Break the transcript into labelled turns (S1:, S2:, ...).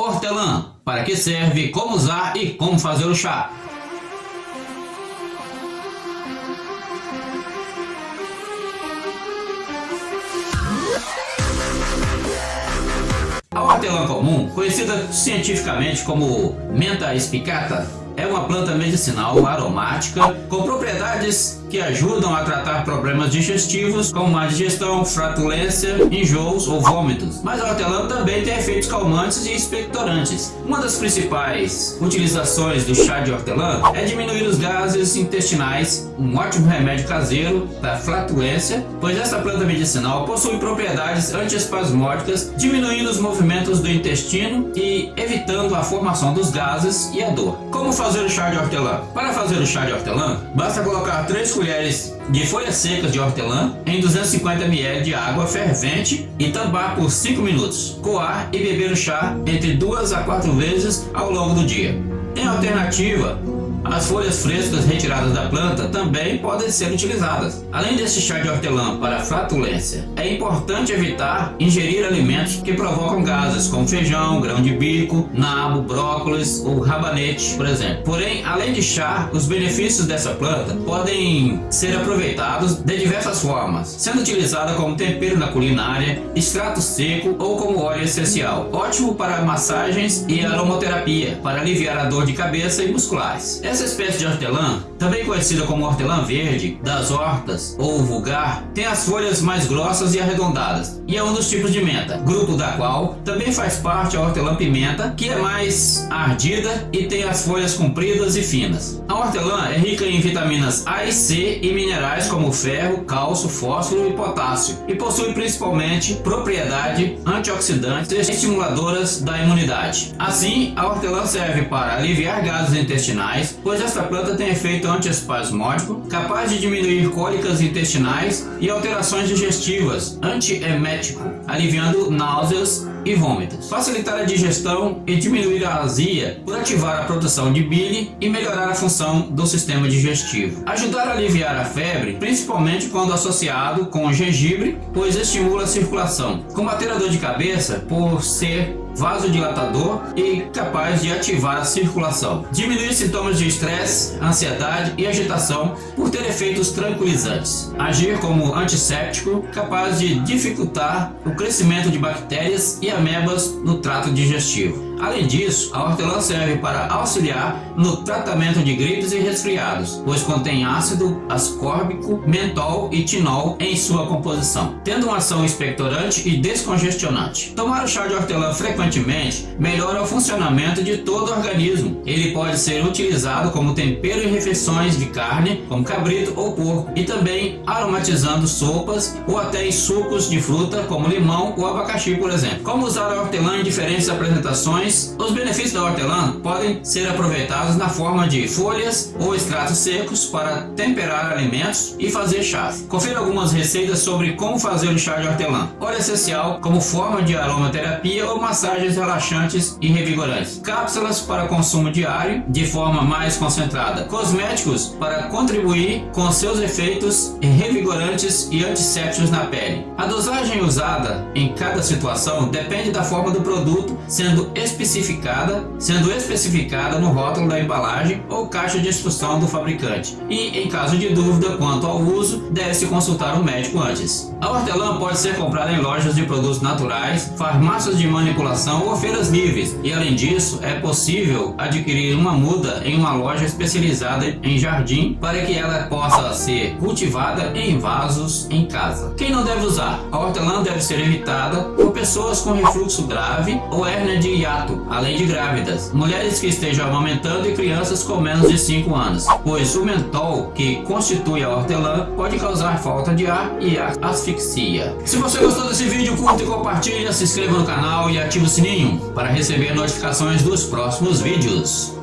S1: Hortelã, para que serve, como usar e como fazer o chá. A hortelã comum, conhecida cientificamente como Menta spicata, é uma planta medicinal aromática com propriedades que ajudam a tratar problemas digestivos como má digestão, flatulência, enjoos ou vômitos. Mas a hortelã também tem efeitos calmantes e expectorantes. Uma das principais utilizações do chá de hortelã é diminuir os gases intestinais, um ótimo remédio caseiro da flatulência, pois esta planta medicinal possui propriedades antiespasmódicas, diminuindo os movimentos do intestino e evitando a formação dos gases e a dor. Como fazer o chá de hortelã? Para fazer o chá de hortelã, basta colocar 3 colheres de folhas secas de hortelã em 250 ml de água fervente e tambar por 5 minutos. Coar e beber o chá entre 2 a 4 vezes ao longo do dia. Em alternativa, as folhas frescas retiradas da planta também podem ser utilizadas. Além deste chá de hortelã para flatulência, é importante evitar ingerir alimentos que provocam gases, como feijão, grão de bico, nabo, brócolis ou rabanete, por exemplo. Porém, além de chá, os benefícios dessa planta podem ser aproveitados de diversas formas, sendo utilizada como tempero na culinária, extrato seco ou como óleo essencial. Ótimo para massagens e aromaterapia, para aliviar a dor de cabeça e musculares. Essa espécie de hortelã, também conhecida como hortelã verde, das hortas ou vulgar, tem as folhas mais grossas e arredondadas, e é um dos tipos de menta, grupo da qual também faz parte a hortelã pimenta, que é mais ardida e tem as folhas compridas e finas. A hortelã é rica em vitaminas A e C e minerais como ferro, cálcio, fósforo e potássio, e possui principalmente propriedade antioxidantes estimuladoras da imunidade. Assim, a hortelã serve para aliviar gases intestinais, pois esta planta tem efeito antiespasmódico, capaz de diminuir cólicas intestinais e alterações digestivas, antiemético, aliviando náuseas e vômitos. Facilitar a digestão e diminuir a azia por ativar a produção de bile e melhorar a função do sistema digestivo. Ajudar a aliviar a febre, principalmente quando associado com gengibre, pois estimula a circulação. Combater a dor de cabeça por ser vasodilatador e capaz de ativar a circulação. Diminuir sintomas de estresse, ansiedade e agitação por ter efeitos tranquilizantes. Agir como antisséptico, capaz de dificultar o crescimento de bactérias e amebas no trato digestivo. Além disso, a hortelã serve para auxiliar no tratamento de gripes e resfriados, pois contém ácido ascórbico, mentol e tinol em sua composição, tendo uma ação expectorante e descongestionante. Tomar o chá de hortelã frequentemente melhora o funcionamento de todo o organismo. Ele pode ser utilizado como tempero em refeições de carne, como cabrito ou porco, e também aromatizando sopas ou até em sucos de fruta, como limão ou abacaxi, por exemplo. Como usar a hortelã em diferentes apresentações os benefícios da hortelã podem ser aproveitados na forma de folhas ou extratos secos para temperar alimentos e fazer chás. Confira algumas receitas sobre como fazer o chá de hortelã. Óleo essencial como forma de aromaterapia ou massagens relaxantes e revigorantes. Cápsulas para consumo diário de forma mais concentrada. Cosméticos para contribuir com seus efeitos revigorantes e antissépticos na pele. A dosagem usada em cada situação depende da forma do produto, sendo especificada, sendo especificada no rótulo da embalagem ou caixa de instrução do fabricante. E, em caso de dúvida quanto ao uso, deve-se consultar o médico antes. A hortelã pode ser comprada em lojas de produtos naturais, farmácias de manipulação ou feiras livres. E, além disso, é possível adquirir uma muda em uma loja especializada em jardim para que ela possa ser cultivada em vasos em casa. Quem não deve usar? A hortelã deve ser evitada por pessoas com refluxo grave ou hérnia de hiato além de grávidas, mulheres que estejam amamentando e crianças com menos de 5 anos, pois o mentol, que constitui a hortelã, pode causar falta de ar e asfixia. Se você gostou desse vídeo, curta e compartilha, se inscreva no canal e ative o sininho para receber notificações dos próximos vídeos.